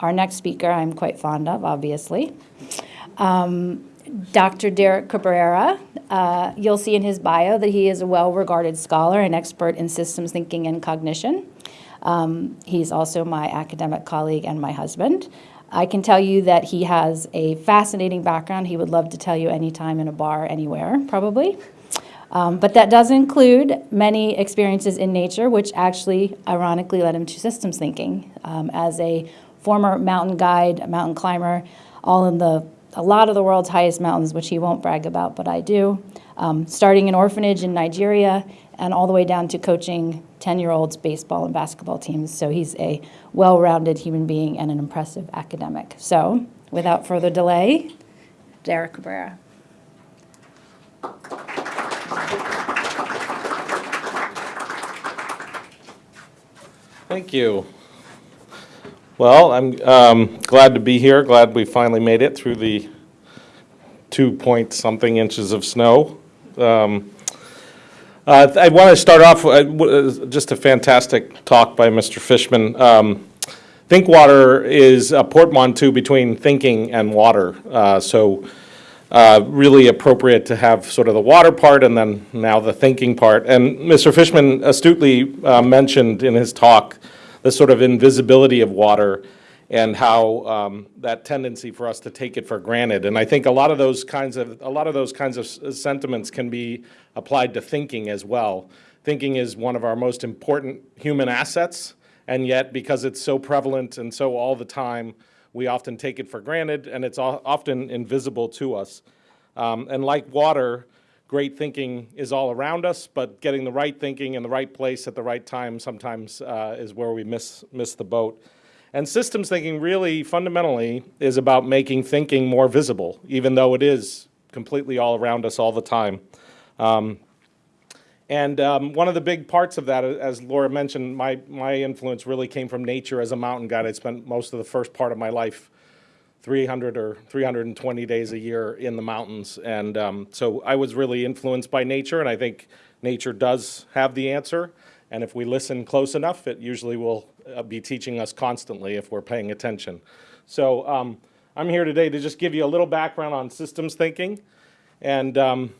our next speaker I'm quite fond of, obviously. Um, Dr. Derek Cabrera, uh, you'll see in his bio that he is a well-regarded scholar and expert in systems thinking and cognition. Um, he's also my academic colleague and my husband. I can tell you that he has a fascinating background. He would love to tell you anytime in a bar, anywhere, probably. Um, but that does include many experiences in nature, which actually ironically led him to systems thinking. Um, as a former mountain guide, mountain climber, all in the a lot of the world's highest mountains, which he won't brag about, but I do. Um, starting an orphanage in Nigeria and all the way down to coaching 10-year-olds baseball and basketball teams. So he's a well-rounded human being and an impressive academic. So without further delay, Derek Cabrera. Thank you. Well, I'm um, glad to be here, glad we finally made it through the two point something inches of snow. Um, uh, I want to start off, with uh, just a fantastic talk by Mr. Fishman. Um, Think water is a portmanteau between thinking and water. Uh, So uh, really appropriate to have sort of the water part and then now the thinking part. And Mr. Fishman astutely uh, mentioned in his talk the sort of invisibility of water and how um, that tendency for us to take it for granted. And I think a lot of those kinds of a lot of those kinds of sentiments can be applied to thinking as well. Thinking is one of our most important human assets, and yet because it's so prevalent and so all the time, we often take it for granted, and it's often invisible to us. Um, and like water, great thinking is all around us, but getting the right thinking in the right place at the right time sometimes uh, is where we miss miss the boat. And systems thinking really fundamentally is about making thinking more visible, even though it is completely all around us all the time. Um, and um, one of the big parts of that, as Laura mentioned, my, my influence really came from nature as a mountain guide. I spent most of the first part of my life 300 or 320 days a year in the mountains. And um, so I was really influenced by nature, and I think nature does have the answer. And if we listen close enough, it usually will uh, be teaching us constantly if we're paying attention. So um, I'm here today to just give you a little background on systems thinking. And um,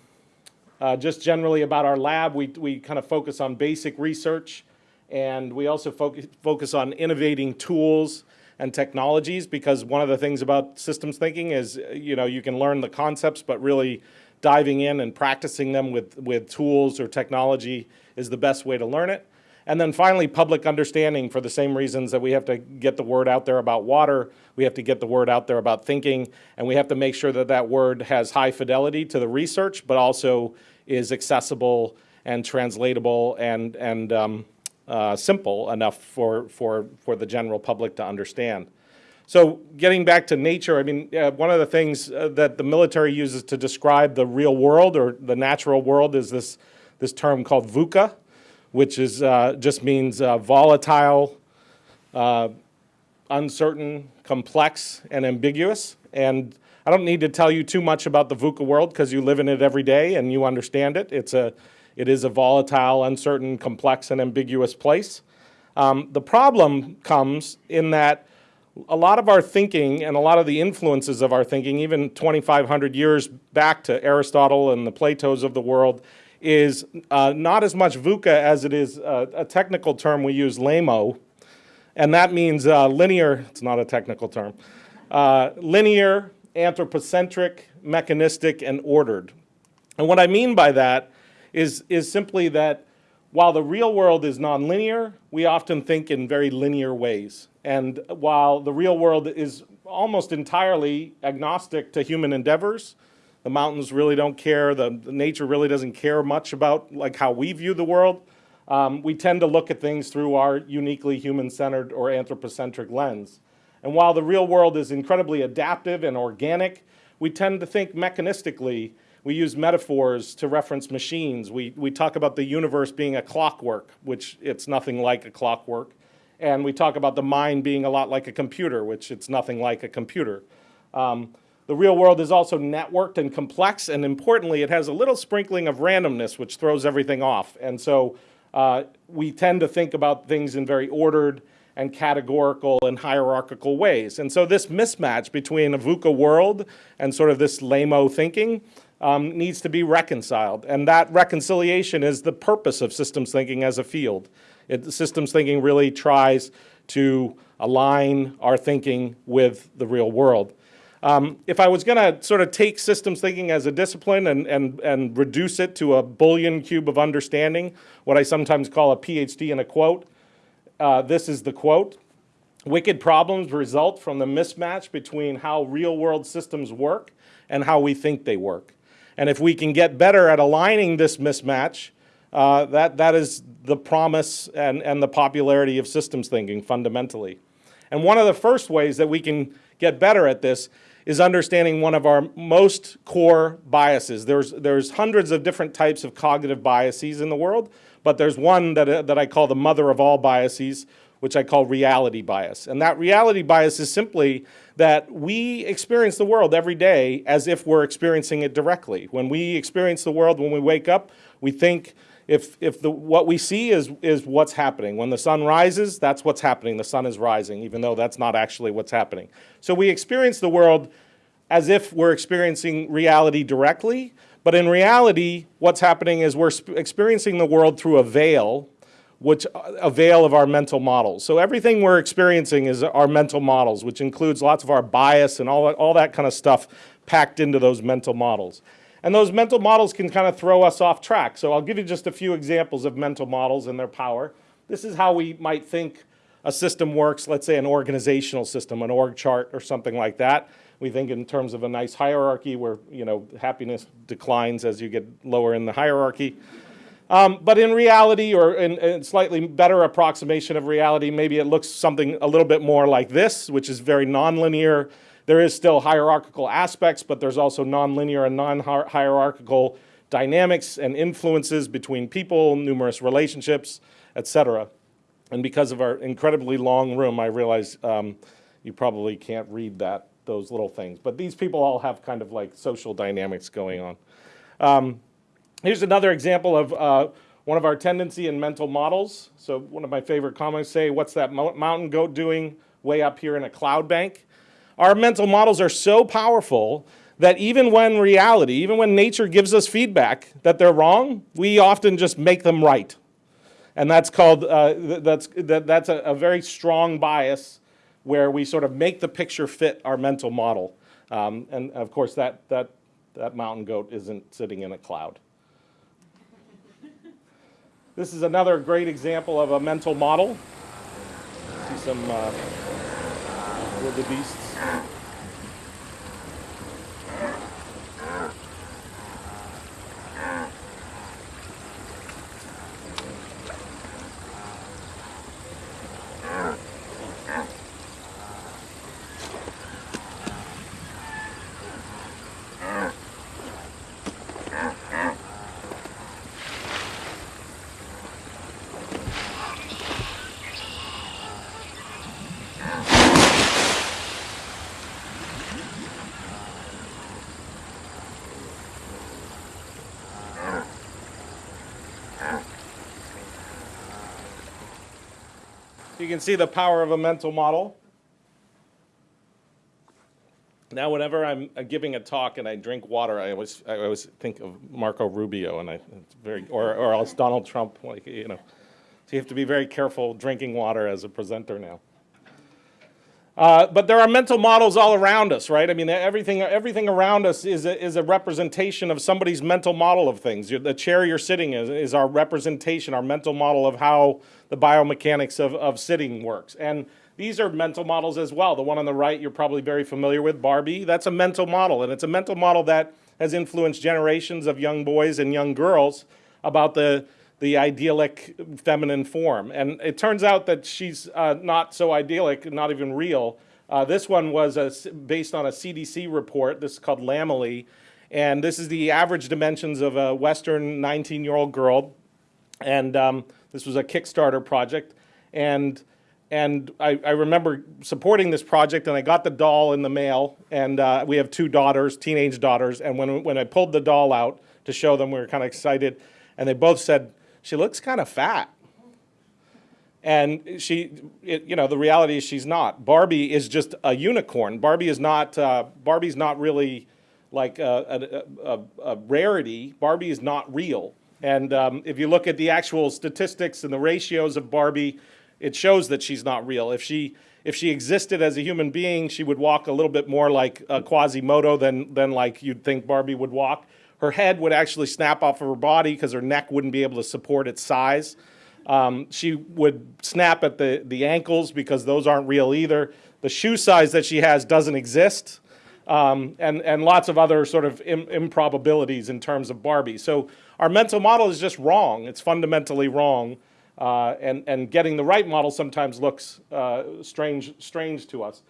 uh, just generally about our lab, we, we kind of focus on basic research and we also focus, focus on innovating tools and technologies because one of the things about systems thinking is, you know, you can learn the concepts, but really diving in and practicing them with, with tools or technology is the best way to learn it. And then finally, public understanding for the same reasons that we have to get the word out there about water, we have to get the word out there about thinking, and we have to make sure that that word has high fidelity to the research, but also is accessible and translatable and, and um, uh, simple enough for, for, for the general public to understand. So getting back to nature, I mean, uh, one of the things uh, that the military uses to describe the real world or the natural world is this, this term called VUCA, which is, uh, just means uh, volatile, uncertain, complex, and ambiguous. And I don't need to tell you too much about the VUCA world because you live in it every day and you understand it. It's a, it is a volatile, uncertain, complex, and ambiguous place. Um, the problem comes in that a lot of our thinking and a lot of the influences of our thinking, even 2,500 years back to Aristotle and the Platos of the world, is uh, not as much VUCA as it is uh, a technical term we use, LAMO, and that means uh, linear, it's not a technical term, uh, linear, anthropocentric, mechanistic, and ordered. And what I mean by that is, is simply that while the real world is nonlinear, we often think in very linear ways. And while the real world is almost entirely agnostic to human endeavors, the mountains really don't care, the, the nature really doesn't care much about like how we view the world. Um, we tend to look at things through our uniquely human-centered or anthropocentric lens. And while the real world is incredibly adaptive and organic, we tend to think mechanistically. We use metaphors to reference machines. We, we talk about the universe being a clockwork, which it's nothing like a clockwork. And we talk about the mind being a lot like a computer, which it's nothing like a computer. Um, the real world is also networked and complex, and importantly, it has a little sprinkling of randomness, which throws everything off. And so uh, we tend to think about things in very ordered and categorical and hierarchical ways. And so this mismatch between a VUCA world and sort of this lamo thinking um, needs to be reconciled. And that reconciliation is the purpose of systems thinking as a field. It, systems thinking really tries to align our thinking with the real world. Um, if I was going to sort of take systems thinking as a discipline and, and, and reduce it to a bouillon cube of understanding, what I sometimes call a PhD in a quote, uh, this is the quote. Wicked problems result from the mismatch between how real world systems work and how we think they work. And if we can get better at aligning this mismatch, uh, that, that is the promise and, and the popularity of systems thinking fundamentally. And one of the first ways that we can get better at this is understanding one of our most core biases. There's, there's hundreds of different types of cognitive biases in the world, but there's one that, that I call the mother of all biases, which I call reality bias. And that reality bias is simply that we experience the world every day as if we're experiencing it directly. When we experience the world, when we wake up, we think if, if the, what we see is, is what's happening. When the sun rises, that's what's happening. The sun is rising, even though that's not actually what's happening. So we experience the world as if we're experiencing reality directly, but in reality, what's happening is we're experiencing the world through a veil, which avail of our mental models. So everything we're experiencing is our mental models, which includes lots of our bias and all that, all that kind of stuff packed into those mental models. And those mental models can kind of throw us off track. So I'll give you just a few examples of mental models and their power. This is how we might think a system works, let's say an organizational system, an org chart or something like that. We think in terms of a nice hierarchy where, you know, happiness declines as you get lower in the hierarchy. Um, but in reality, or in, in slightly better approximation of reality, maybe it looks something a little bit more like this, which is very nonlinear. There is still hierarchical aspects, but there's also nonlinear and non-hierarchical dynamics and influences between people, numerous relationships, etc. And because of our incredibly long room, I realize um, you probably can't read that those little things. But these people all have kind of like social dynamics going on. Um, here's another example of uh, one of our tendency and mental models. So one of my favorite comments say, what's that mountain goat doing way up here in a cloud bank? Our mental models are so powerful that even when reality, even when nature gives us feedback that they're wrong, we often just make them right. And that's called, uh, that's, that, that's a, a very strong bias where we sort of make the picture fit our mental model. Um, and of course, that, that, that mountain goat isn't sitting in a cloud. This is another great example of a mental model. See some uh, wildebeests. You can see the power of a mental model. Now, whenever I'm uh, giving a talk and I drink water, I always, I always think of Marco Rubio, and I, it's very, or, or else Donald Trump, like, you know. So you have to be very careful drinking water as a presenter now. Uh, but there are mental models all around us, right? I mean, everything, everything around us is a, is a representation of somebody's mental model of things. The chair you're sitting in is our representation, our mental model of how the biomechanics of, of sitting works. And these are mental models as well. The one on the right you're probably very familiar with, Barbie. That's a mental model, and it's a mental model that has influenced generations of young boys and young girls about the the idyllic feminine form. And it turns out that she's uh, not so idyllic, not even real. Uh, this one was a, based on a CDC report. This is called Lammily. And this is the average dimensions of a Western 19-year-old girl. And um, this was a Kickstarter project. And, and I, I, remember supporting this project, and I got the doll in the mail. And uh, we have two daughters, teenage daughters. And when, when I pulled the doll out to show them, we were kind of excited. And they both said, she looks kind of fat. And she, it, you know, the reality is she's not. Barbie is just a unicorn. Barbie is not, uh, Barbie's not really like a, a, a, a rarity. Barbie is not real. And um, if you look at the actual statistics and the ratios of Barbie, it shows that she's not real. If she, if she existed as a human being, she would walk a little bit more like uh, Quasimodo than, than like you'd think Barbie would walk. Her head would actually snap off of her body because her neck wouldn't be able to support its size. Um, she would snap at the, the ankles because those aren't real either. The shoe size that she has doesn't exist. Um, and, and lots of other sort of Im- improbabilities in terms of Barbie. So our mental model is just wrong. It's fundamentally wrong. Uh, and, and getting the right model sometimes looks uh, strange, strange to us.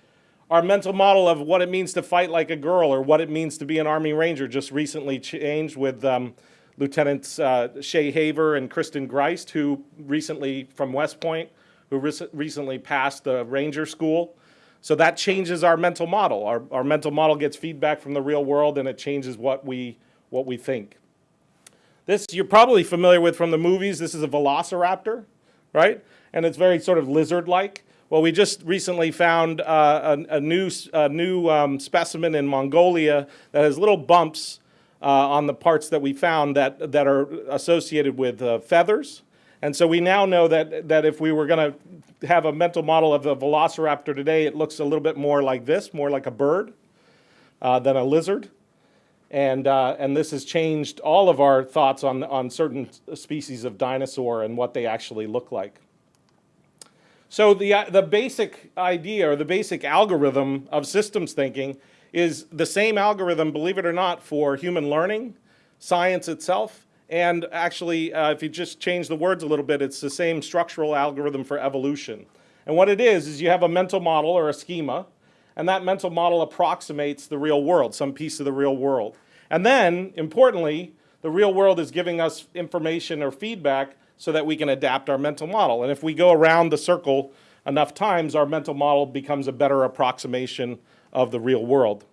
Our mental model of what it means to fight like a girl or what it means to be an Army Ranger just recently changed with um, Lieutenants uh, Shaye Haver and Kristen Griest, who recently, from West Point, who rec- recently passed the Ranger School. So that changes our mental model. Our, our mental model gets feedback from the real world and it changes what we, what we think. This you're probably familiar with from the movies. This is a velociraptor, right? And it's very sort of lizard-like. Well, we just recently found uh, a, a new, a new um, specimen in Mongolia that has little bumps uh, on the parts that we found that, that are associated with uh, feathers. And so we now know that, that if we were going to have a mental model of the velociraptor today, it looks a little bit more like this, more like a bird uh, than a lizard. And, uh, and this has changed all of our thoughts on, on certain species of dinosaur and what they actually look like. So the, uh, the basic idea or the basic algorithm of systems thinking is the same algorithm, believe it or not, for human learning, science itself, and actually, uh, if you just change the words a little bit, it's the same structural algorithm for evolution. And what it is, is you have a mental model or a schema, and that mental model approximates the real world, some piece of the real world. And then, importantly, the real world is giving us information or feedback so that we can adapt our mental model. And if we go around the circle enough times, our mental model becomes a better approximation of the real world.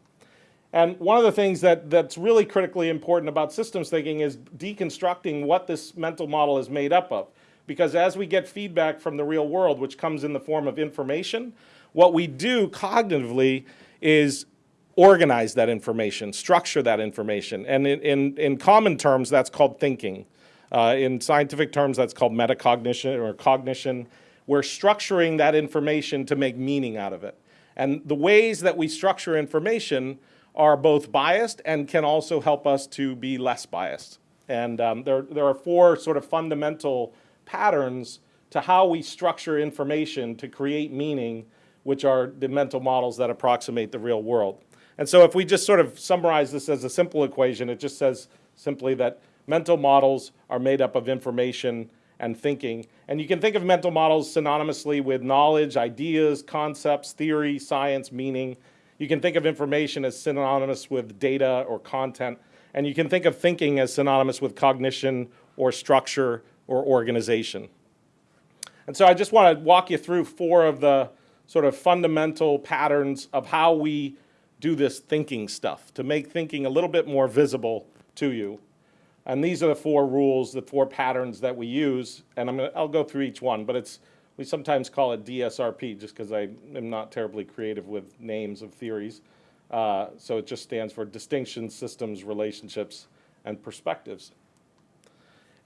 And one of the things that, that's really critically important about systems thinking is deconstructing what this mental model is made up of. Because as we get feedback from the real world, which comes in the form of information, what we do cognitively is organize that information, structure that information. And in, in, in common terms, that's called thinking. Uh, in scientific terms, that's called metacognition or cognition. We're structuring that information to make meaning out of it. And the ways that we structure information are both biased and can also help us to be less biased. And um, there, there are four sort of fundamental patterns to how we structure information to create meaning, which are the mental models that approximate the real world. And so if we just sort of summarize this as a simple equation, it just says simply that mental models are made up of information and thinking. And you can think of mental models synonymously with knowledge, ideas, concepts, theory, science, meaning. You can think of information as synonymous with data or content. And you can think of thinking as synonymous with cognition or structure or organization. And so I just want to walk you through four of the sort of fundamental patterns of how we do this thinking stuff to make thinking a little bit more visible to you. And these are the four rules, the four patterns that we use. And I'm gonna, I'll go through each one, but it's, we sometimes call it DSRP just because I am not terribly creative with names of theories. Uh, so it just stands for distinctions, systems, relationships, and perspectives.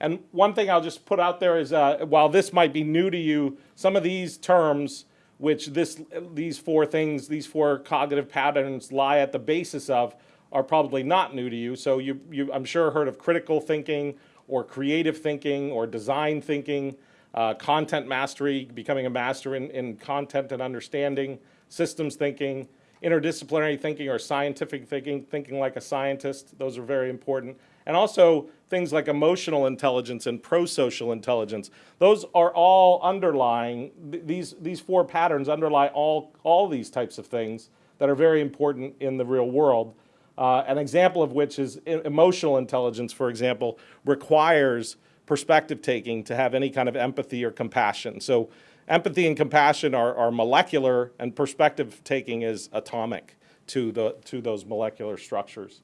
And one thing I'll just put out there is, uh, while this might be new to you, some of these terms, which this, these four things, these four cognitive patterns lie at the basis of, are probably not new to you. So you, you I'm sure, heard of critical thinking or creative thinking or design thinking, uh, content mastery, becoming a master in, in content and understanding, systems thinking, interdisciplinary thinking or scientific thinking, thinking like a scientist. Those are very important. And also things like emotional intelligence and pro-social intelligence. Those are all underlying, th- these, these four patterns underlie all, all these types of things that are very important in the real world. Uh, an example of which is emotional intelligence, for example, requires perspective taking to have any kind of empathy or compassion. So empathy and compassion are, are molecular, and perspective taking is atomic to, the, to those molecular structures.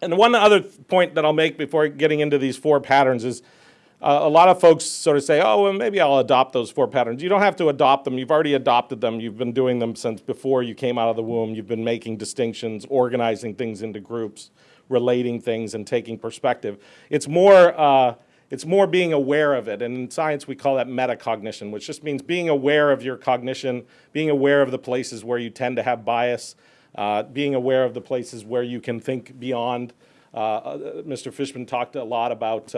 And one other point that I'll make before getting into these four patterns is uh, a lot of folks sort of say, oh, well, maybe I'll adopt those four patterns. You don't have to adopt them. You've already adopted them. You've been doing them since before you came out of the womb. You've been making distinctions, organizing things into groups, relating things, and taking perspective. It's more, uh, it's more being aware of it. And in science, we call that metacognition, which just means being aware of your cognition, being aware of the places where you tend to have bias, uh, being aware of the places where you can think beyond. Uh, uh, Mr. Fishman talked a lot about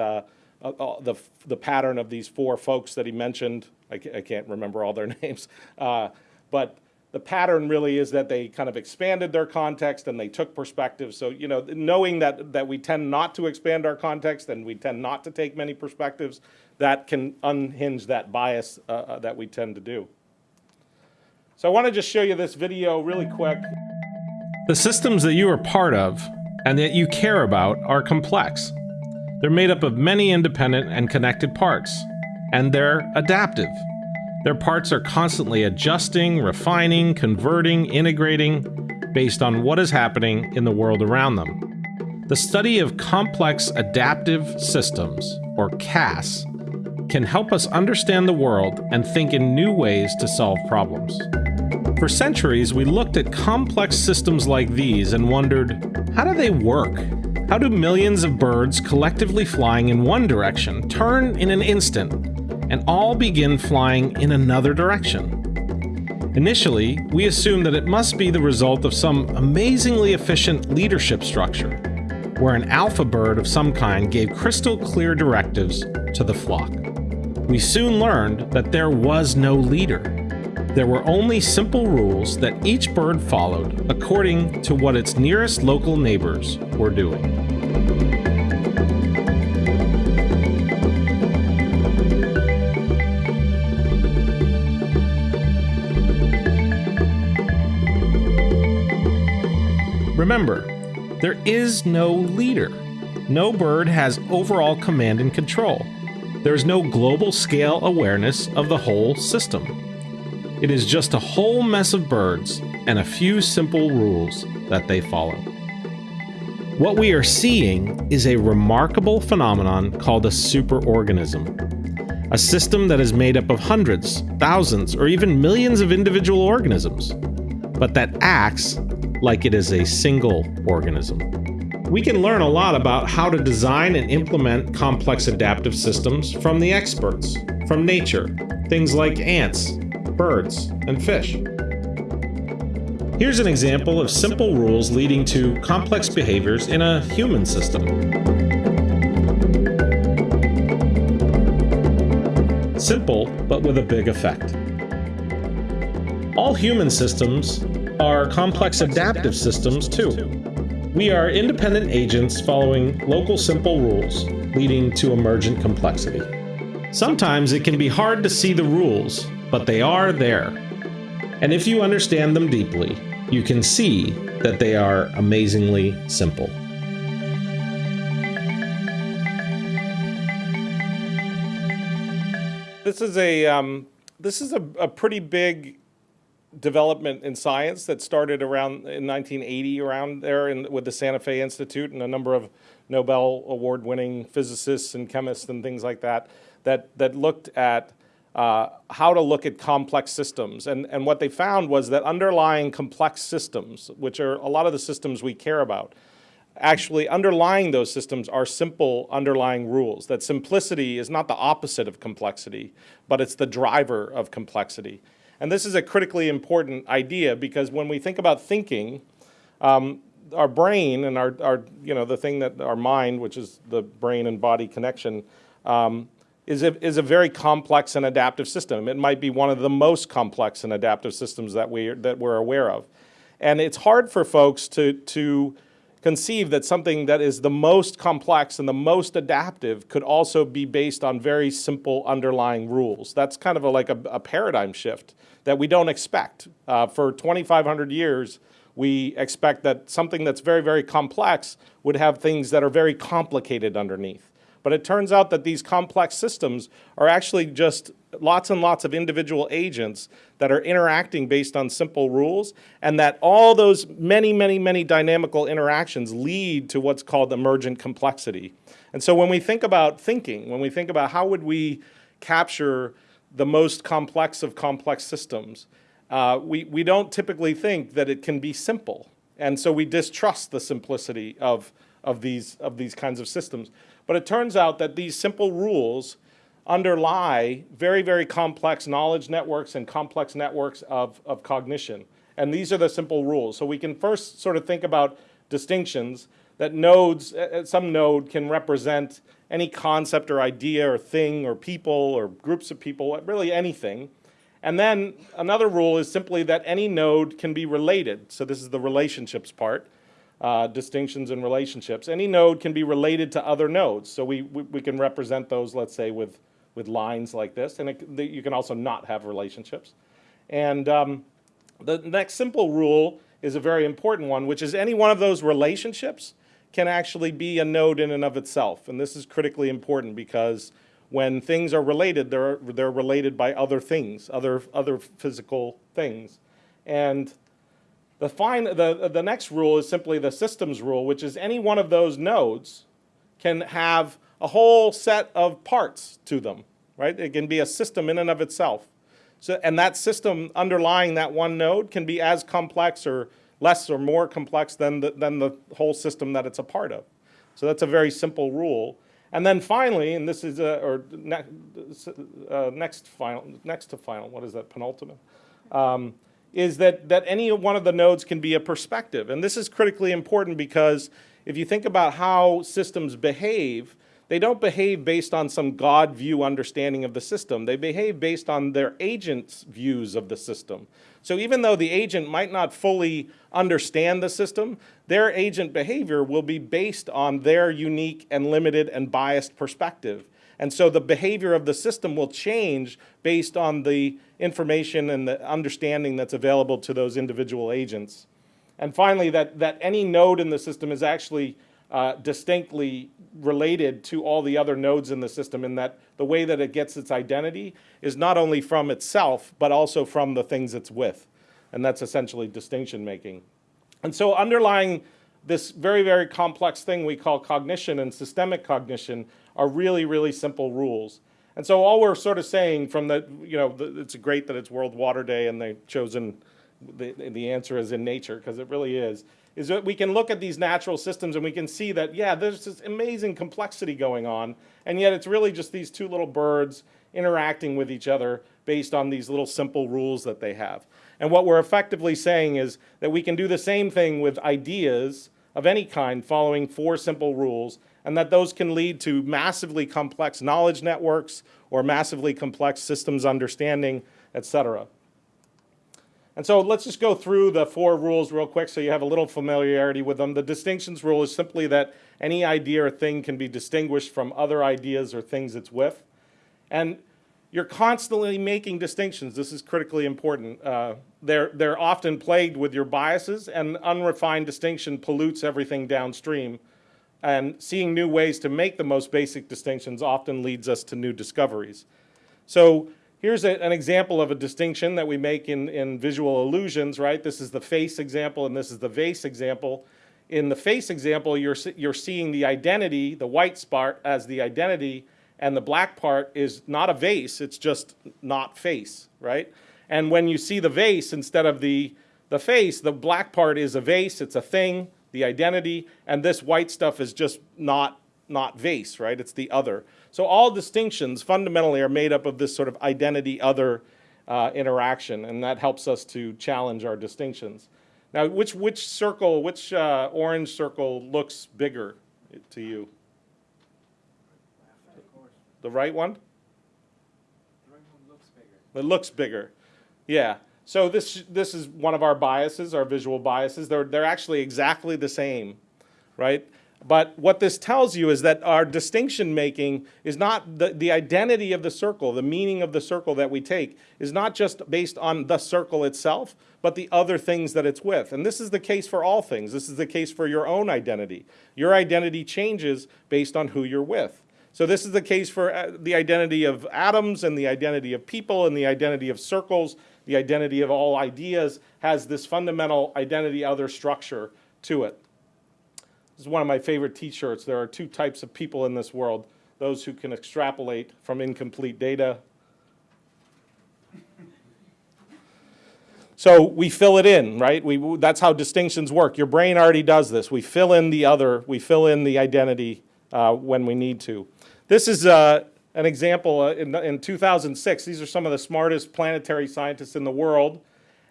uh, uh, the, the pattern of these four folks that he mentioned. I, ca- I can't remember all their names. Uh, but the pattern really is that they kind of expanded their context and they took perspective. So, you know, knowing that, that we tend not to expand our context and we tend not to take many perspectives, that can unhinge that bias uh, uh, that we tend to do. So I want to just show you this video really quick. The systems that you are part of and that you care about are complex. They're made up of many independent and connected parts, and they're adaptive. Their parts are constantly adjusting, refining, converting, integrating based on what is happening in the world around them. The study of complex adaptive systems, or CAS, can help us understand the world and think in new ways to solve problems. For centuries, we looked at complex systems like these and wondered how do they work? How do millions of birds collectively flying in one direction turn in an instant and all begin flying in another direction? Initially, we assumed that it must be the result of some amazingly efficient leadership structure, where an alpha bird of some kind gave crystal clear directives to the flock. We soon learned that there was no leader. There were only simple rules that each bird followed according to what its nearest local neighbors were doing. Remember, there is no leader. No bird has overall command and control. There is no global scale awareness of the whole system. It is just a whole mess of birds and a few simple rules that they follow. What we are seeing is a remarkable phenomenon called a superorganism, a system that is made up of hundreds, thousands, or even millions of individual organisms, but that acts like it is a single organism. We can learn a lot about how to design and implement complex adaptive systems from the experts, from nature, things like ants, birds, and fish. Here's an example of simple rules leading to complex behaviors in a human system. Simple, but with a big effect. All human systems are complex adaptive systems too. We are independent agents following local simple rules, leading to emergent complexity. Sometimes it can be hard to see the rules, but they are there. And if you understand them deeply, you can see that they are amazingly simple. This is a um, this is a, a pretty big development in science that started around in 1980 around there in, with the Santa Fe Institute and a number of Nobel award winning physicists and chemists and things like that that that looked at uh, how to look at complex systems. And, and what they found was that underlying complex systems, which are a lot of the systems we care about, actually underlying those systems are simple underlying rules. That simplicity is not the opposite of complexity, but it's the driver of complexity. And this is a critically important idea because when we think about thinking, um, our brain and our, our, you know, the thing that our mind, which is the brain and body connection, um, is a, is a very complex and adaptive system. It might be one of the most complex and adaptive systems that, we, that we're aware of. And it's hard for folks to, to conceive that something that is the most complex and the most adaptive could also be based on very simple underlying rules. That's kind of a, like a, a paradigm shift that we don't expect. Uh, for 2,500 years, we expect that something that's very, very complex would have things that are very complicated underneath. But it turns out that these complex systems are actually just lots and lots of individual agents that are interacting based on simple rules, and that all those many, many, many dynamical interactions lead to what's called emergent complexity. And so when we think about thinking, when we think about how would we capture the most complex of complex systems, uh, we, we don't typically think that it can be simple. And so we distrust the simplicity of, of, these, of these kinds of systems. But it turns out that these simple rules underlie very, very complex knowledge networks and complex networks of, of cognition. And these are the simple rules. So we can first sort of think about distinctions that nodes, uh, uh, some node can represent any concept or idea or thing or people or groups of people, really anything. And then another rule is simply that any node can be related. So this is the relationships part, uh, distinctions and relationships. Any node can be related to other nodes. So we, we, we can represent those, let's say, with, with lines like this. And it, you can also not have relationships. And um, the next simple rule is a very important one, which is any one of those relationships can actually be a node in and of itself. And this is critically important because when things are related, they're, they're related by other things, other, other physical things. And the, fine, the, the next rule is simply the systems rule, which is any one of those nodes can have a whole set of parts to them, right? It can be a system in and of itself. So, and that system underlying that one node can be as complex or less or more complex than the, than the whole system that it's a part of. So that's a very simple rule. And then finally, and this is, a, or ne uh, next final, next to final, what is that, penultimate? Um, is that, that any one of the nodes can be a perspective. And this is critically important because if you think about how systems behave, they don't behave based on some God view understanding of the system. They behave based on their agent's views of the system. So even though the agent might not fully understand the system, their agent behavior will be based on their unique and limited and biased perspective. And so the behavior of the system will change based on the information and the understanding that's available to those individual agents. And finally, that, that any node in the system is actually uh, distinctly related to all the other nodes in the system in that the way that it gets its identity is not only from itself, but also from the things it's with. And that's essentially distinction making. And so underlying this very, very complex thing we call cognition and systemic cognition are really, really simple rules. And so all we're sort of saying from the, you know, the, it's great that it's World Water Day and they've chosen, the, the answer is in nature, because it really is, is that we can look at these natural systems and we can see that, yeah, there's this amazing complexity going on, and yet it's really just these two little birds interacting with each other based on these little simple rules that they have. And what we're effectively saying is that we can do the same thing with ideas of any kind following four simple rules, and that those can lead to massively complex knowledge networks or massively complex systems understanding, et cetera. And so let's just go through the four rules real quick so you have a little familiarity with them. The distinctions rule is simply that any idea or thing can be distinguished from other ideas or things it's with. And you're constantly making distinctions. This is critically important. Uh, they're, they're often plagued with your biases, and unrefined distinction pollutes everything downstream. And seeing new ways to make the most basic distinctions often leads us to new discoveries. So Here's a, an example of a distinction that we make in, in visual illusions, right? This is the face example and this is the vase example. In the face example, you're, you're seeing the identity, the white spot as the identity, and the black part is not a vase, it's just not face, right? And when you see the vase instead of the, the face, the black part is a vase, it's a thing, the identity, and this white stuff is just not, not vase, right? It's the other. So all distinctions fundamentally are made up of this sort of identity other uh, interaction, and that helps us to challenge our distinctions. Now, which, which circle, which uh, orange circle looks bigger to you? The right one? It looks bigger. Yeah. So this, this is one of our biases, our visual biases. They're, they're actually exactly the same, right? But what this tells you is that our distinction making is not the, the identity of the circle, the meaning of the circle that we take is not just based on the circle itself, but the other things that it's with. And this is the case for all things. This is the case for your own identity. Your identity changes based on who you're with. So this is the case for uh, the identity of atoms and the identity of people and the identity of circles, the identity of all ideas has this fundamental identity other structure to it. This is one of my favorite t-shirts. There are two types of people in this world. Those who can extrapolate from incomplete data. So we fill it in, right? We, that's how distinctions work. Your brain already does this. We fill in the other, we fill in the identity uh, when we need to. This is uh, an example uh, in, in 2006. These are some of the smartest planetary scientists in the world.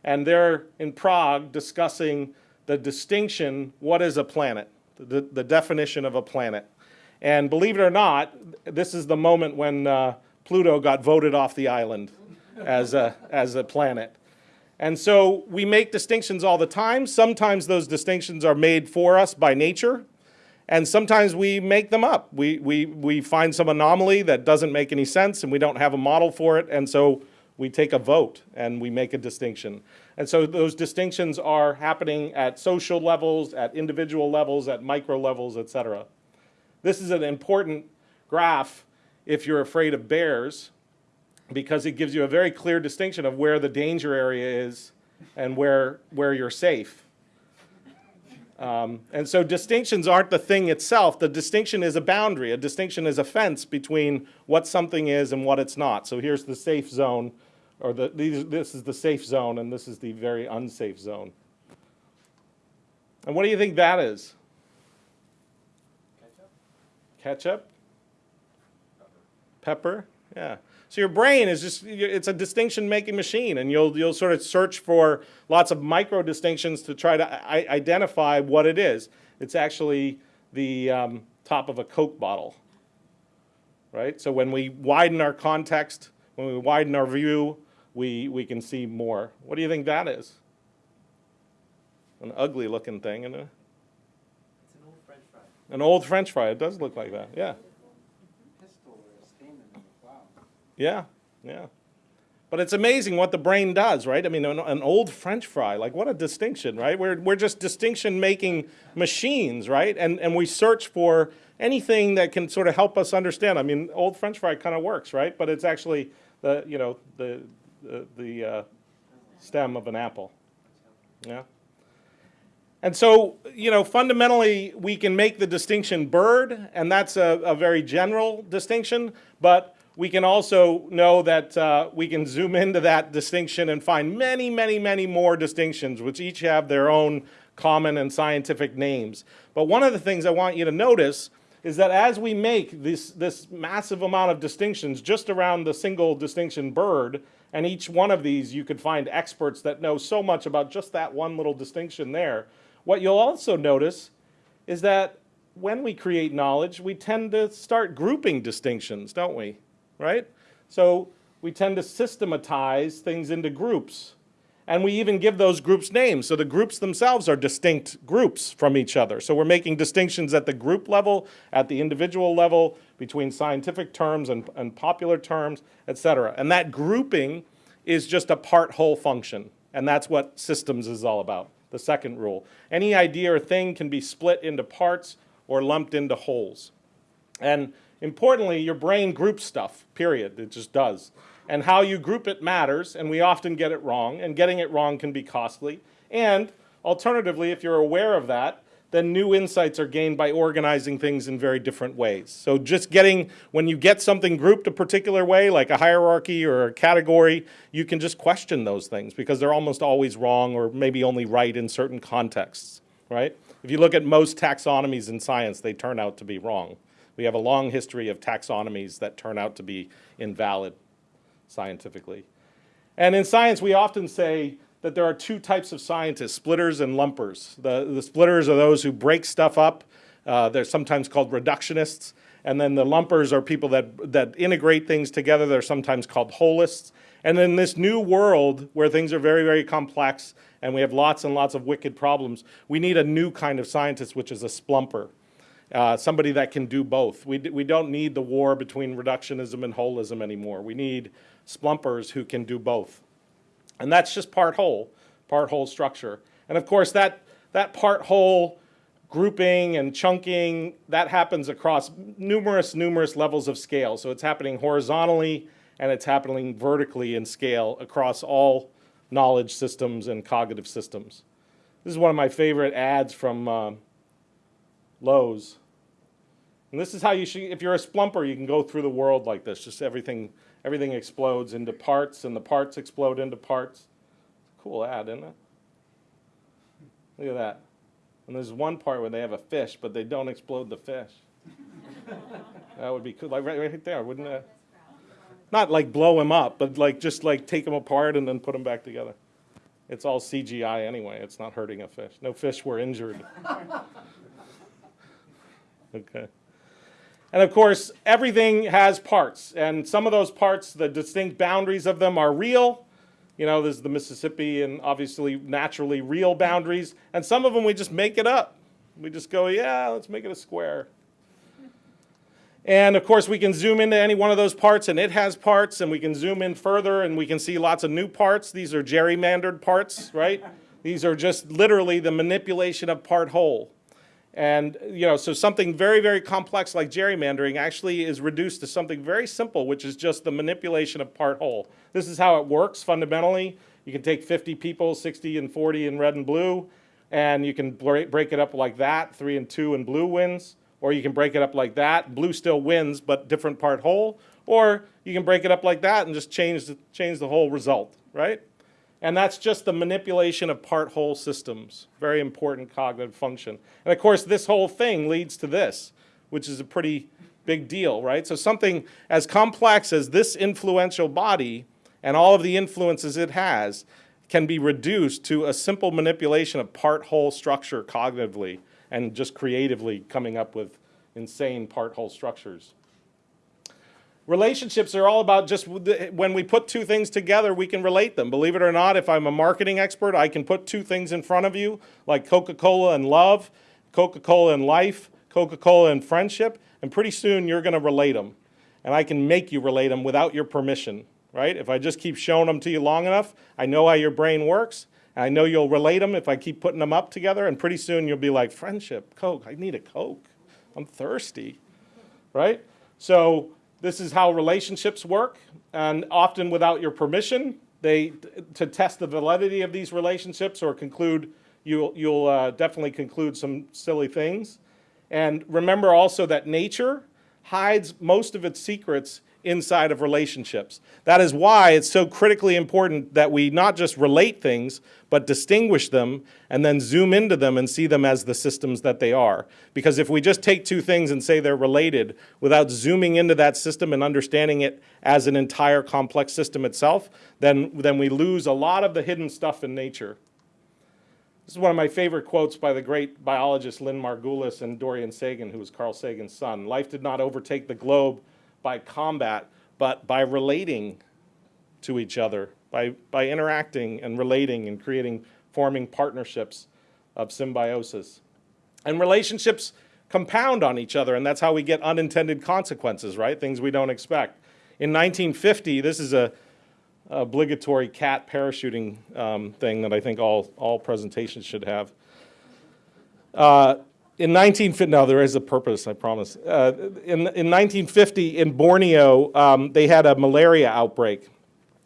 And they're in Prague discussing the distinction, what is a planet? The, the definition of a planet. And believe it or not, this is the moment when uh, Pluto got voted off the island as a, as a planet. And so we make distinctions all the time. Sometimes those distinctions are made for us by nature, and sometimes we make them up. We, we, we find some anomaly that doesn't make any sense, and we don't have a model for it, and so we take a vote and we make a distinction. And so those distinctions are happening at social levels, at individual levels, at micro levels, et cetera. This is an important graph if you're afraid of bears, because it gives you a very clear distinction of where the danger area is and where, where you're safe. Um, and so distinctions aren't the thing itself. The distinction is a boundary. A distinction is a fence between what something is and what it's not. So here's the safe zone, or the, these, this is the safe zone, and this is the very unsafe zone. And what do you think that is? Ketchup? Pepper? Yeah. So your brain is just, it's a distinction making machine and you'll, you'll sort of search for lots of micro distinctions to try to identify what it is. It's actually the um, top of a Coke bottle, right? So when we widen our context, when we widen our view, we, we can see more. What do you think that is? An ugly looking thing, isn't it? It's an old French fry. An old French fry. It does look like that. Yeah. Pistil or a Stamen. Wow. Yeah. Yeah. But it's amazing what the brain does, right? I mean, an, an old French fry, like what a distinction, right? We're, we're just distinction making machines, right? And, and we search for anything that can sort of help us understand. I mean, old French fry kind of works, right? But it's actually the, you know, the, the, the uh, stem of an apple. Yeah. And so, you know, fundamentally, we can make the distinction bird, and that's a, a very general distinction, but we can also know that uh, we can zoom into that distinction and find many, many, many more distinctions, which each have their own common and scientific names. But one of the things I want you to notice is that as we make this, this massive amount of distinctions just around the single distinction bird, and each one of these you could find experts that know so much about just that one little distinction there, what you'll also notice is that when we create knowledge, we tend to start grouping distinctions, don't we? Right? So we tend to systematize things into groups. And we even give those groups names. So the groups themselves are distinct groups from each other. So we're making distinctions at the group level, at the individual level, between scientific terms and, and popular terms, et cetera. And that grouping is just a part-whole function. And that's what systems is all about the second rule. Any idea or thing can be split into parts or lumped into wholes. And importantly, your brain groups stuff, period. It just does. And how you group it matters, and we often get it wrong, and getting it wrong can be costly. And alternatively, if you're aware of that, then new insights are gained by organizing things in very different ways. So just getting, when you get something grouped a particular way, like a hierarchy or a category, you can just question those things because they're almost always wrong or maybe only right in certain contexts, right? If you look at most taxonomies in science, they turn out to be wrong. We have a long history of taxonomies that turn out to be invalid scientifically. And in science, we often say that there are two types of scientists, splitters and lumpers. The, the splitters are those who break stuff up. Uh, they're sometimes called reductionists. And then the lumpers are people that, that integrate things together. They're sometimes called holists. And in this new world where things are very, very complex and we have lots and lots of wicked problems, we need a new kind of scientist, which is a splumper. Uh, somebody that can do both. We, we don't need the war between reductionism and holism anymore. We need splumpers who can do both. And that's just part whole, part whole structure. And of course, that, that part whole grouping and chunking, that happens across numerous, numerous levels of scale. So it's happening horizontally and it's happening vertically in scale across all knowledge systems and cognitive systems. This is one of my favorite ads from uh, Lowe's. And this is how you should, if you're a splumper, you can go through the world like this. Just everything, everything explodes into parts and the parts explode into parts. Cool ad, isn't it? Look at that. And there's one part where they have a fish, but they don't explode the fish. that would be cool, like right, right there, wouldn't it? Not like blow him up, but like just like take them apart and then put them back together. It's all CGI anyway. It's not hurting a fish. No fish were injured. okay. And of course, everything has parts, and some of those parts, the distinct boundaries of them are real. You know, there's the Mississippi and obviously naturally real boundaries, and some of them we just make it up. We just go, yeah, let's make it a square. And of course, we can zoom into any one of those parts, and it has parts, and we can zoom in further, and we can see lots of new parts. These are gerrymandered parts, right? These are just literally the manipulation of part whole. And, you know, so something very, very complex like gerrymandering actually is reduced to something very simple, which is just the manipulation of part whole. This is how it works fundamentally. You can take 50 people, 60 and 40 in red and blue, and you can break, it up like that, three and two and blue wins. Or you can break it up like that, blue still wins, but different part whole. Or you can break it up like that and just change the, change the whole result, right? And that's just the manipulation of part whole systems. Very important cognitive function. And of course, this whole thing leads to this, which is a pretty big deal, right? So something as complex as this influential body and all of the influences it has can be reduced to a simple manipulation of part whole structure cognitively and just creatively coming up with insane part whole structures. Relationships are all about just when we put two things together, we can relate them. Believe it or not, if I'm a marketing expert, I can put two things in front of you, like Coca-Cola and love, Coca-Cola and life, Coca-Cola and friendship, and pretty soon you're going to relate them. And I can make you relate them without your permission, right? If I just keep showing them to you long enough, I know how your brain works, and I know you'll relate them if I keep putting them up together, and pretty soon you'll be like, friendship, Coke, I need a Coke. I'm thirsty, right? So this is how relationships work, and often without your permission. They, to test the validity of these relationships or conclude, you'll, you'll uh, definitely conclude some silly things. And remember also that nature hides most of its secrets inside of relationships. That is why it's so critically important that we not just relate things, but distinguish them and then zoom into them and see them as the systems that they are. Because if we just take two things and say they're related without zooming into that system and understanding it as an entire complex system itself, then, then we lose a lot of the hidden stuff in nature. This is one of my favorite quotes by the great biologist Lynn Margulis and Dorion Sagan, who was Carl Sagan's son. Life did not overtake the globe by combat, but by relating to each other, by, by interacting and relating and creating, forming partnerships of symbiosis. And relationships compound on each other, and that's how we get unintended consequences, right? Things we don't expect. In 1950, this is a obligatory cat parachuting um, thing that I think all, all presentations should have. Uh, in 1950, no, there is a purpose, I promise. Uh, in, in 1950, in Borneo, um, they had a malaria outbreak.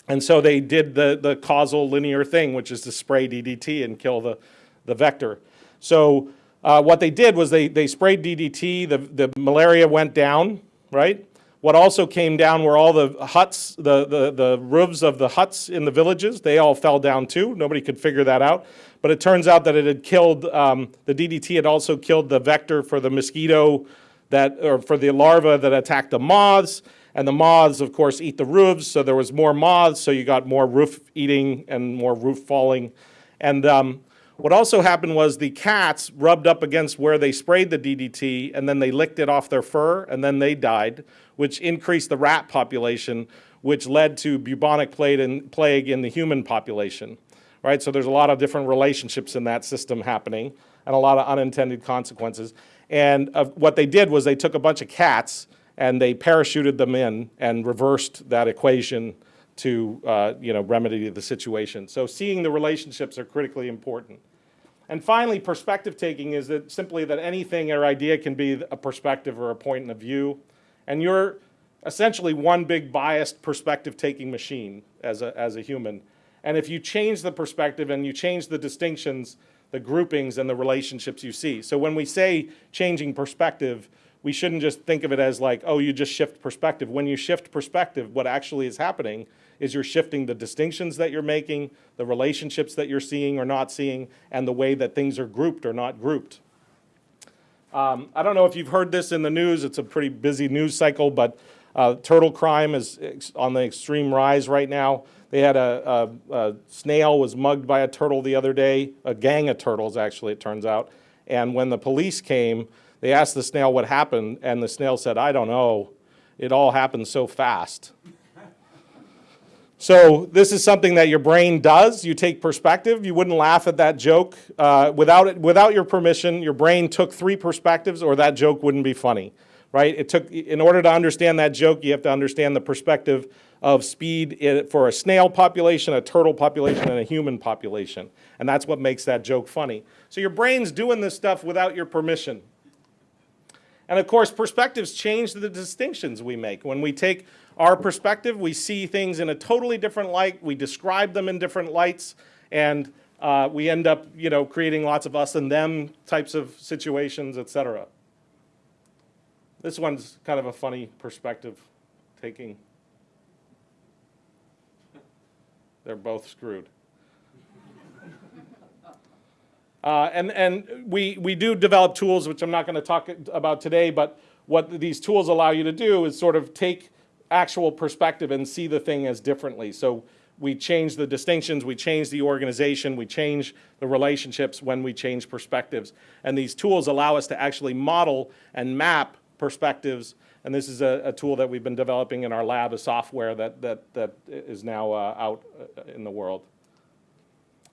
And so they did the, the causal linear thing, which is to spray DDT and kill the, the vector. So uh, what they did was they, they sprayed DDT, the, the malaria went down, right? What also came down were all the huts, the, the, the roofs of the huts in the villages. They all fell down too. Nobody could figure that out. But it turns out that it had killed, um, the DDT had also killed the vector for the mosquito that, or for the larva that attacked the moths. And the moths, of course, eat the roofs, so there was more moths, so you got more roof eating and more roof falling. And um, what also happened was the cats rubbed up against where they sprayed the DDT, and then they licked it off their fur, and then they died, which increased the rat population, which led to bubonic plague in the human population. Right? So there's a lot of different relationships in that system happening, and a lot of unintended consequences. And uh, what they did was they took a bunch of cats and they parachuted them in and reversed that equation to uh, you know, remedy the situation. So seeing the relationships are critically important. And finally, perspective taking is that simply that anything or idea can be a perspective or a point of view. And you're essentially one big biased perspective taking machine as a, as a human. And if you change the perspective and you change the distinctions, the groupings and the relationships you see. So when we say changing perspective, we shouldn't just think of it as like, oh, you just shift perspective. When you shift perspective, what actually is happening is you're shifting the distinctions that you're making, the relationships that you're seeing or not seeing, and the way that things are grouped or not grouped. Um, I don't know if you've heard this in the news. It's a pretty busy news cycle, but uh, turtle crime is on the extreme rise right now. They had a, a, a snail was mugged by a turtle the other day, a gang of turtles actually, it turns out. And when the police came, they asked the snail what happened, and the snail said, "I don't know. It all happened so fast." So this is something that your brain does. You take perspective. You wouldn't laugh at that joke uh, without it, without your permission. Your brain took three perspectives, or that joke wouldn't be funny, right? It took in order to understand that joke, you have to understand the perspective of speed for a snail population, a turtle population, and a human population, and that's what makes that joke funny. So your brain's doing this stuff without your permission. And of course, perspectives change the distinctions we make. When we take our perspective, we see things in a totally different light. We describe them in different lights, and uh, we end up, you know, creating lots of us and them types of situations, etc. This one's kind of a funny perspective taking. They're both screwed. Uh, and and we, we do develop tools, which I'm not going to talk about today, but what these tools allow you to do is sort of take actual perspective and see the thing as differently. So we change the distinctions, we change the organization, we change the relationships when we change perspectives. And these tools allow us to actually model and map perspectives. And this is a, a tool that we've been developing in our lab, a software that, that, that is now uh, out uh, in the world.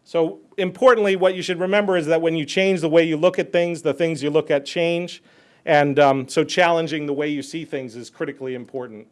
So importantly, what you should remember is that when you change the way you look at things, the things you look at change. And um, so challenging the way you see things is critically important.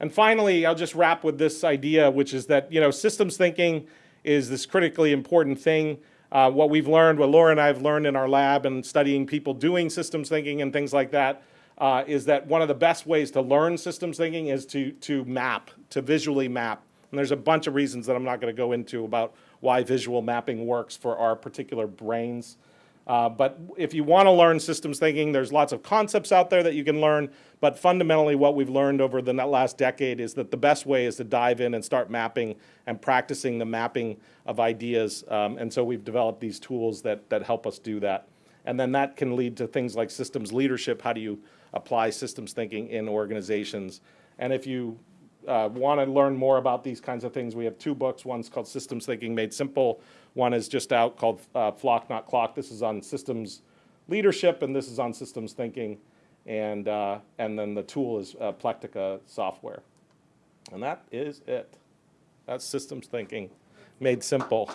And finally, I'll just wrap with this idea, which is that, you know, systems thinking is this critically important thing. Uh, what we've learned, what Laura and I have learned in our lab and studying people doing systems thinking and things like that, uh, is that one of the best ways to learn systems thinking is to, to map, to visually map. And there's a bunch of reasons that I'm not going to go into about why visual mapping works for our particular brains. Uh, but if you want to learn systems thinking, there's lots of concepts out there that you can learn. But fundamentally, what we've learned over the last decade is that the best way is to dive in and start mapping and practicing the mapping of ideas. Um, and so we've developed these tools that, that help us do that. And then that can lead to things like systems leadership. How do you apply systems thinking in organizations? And if you uh, want to learn more about these kinds of things, we have two books. One's called Systems Thinking Made Simple. One is just out called uh, Flock Not Clock. This is on systems leadership, and this is on systems thinking. And, uh, and then the tool is uh, Plectica software. And that is it. That's systems thinking made simple.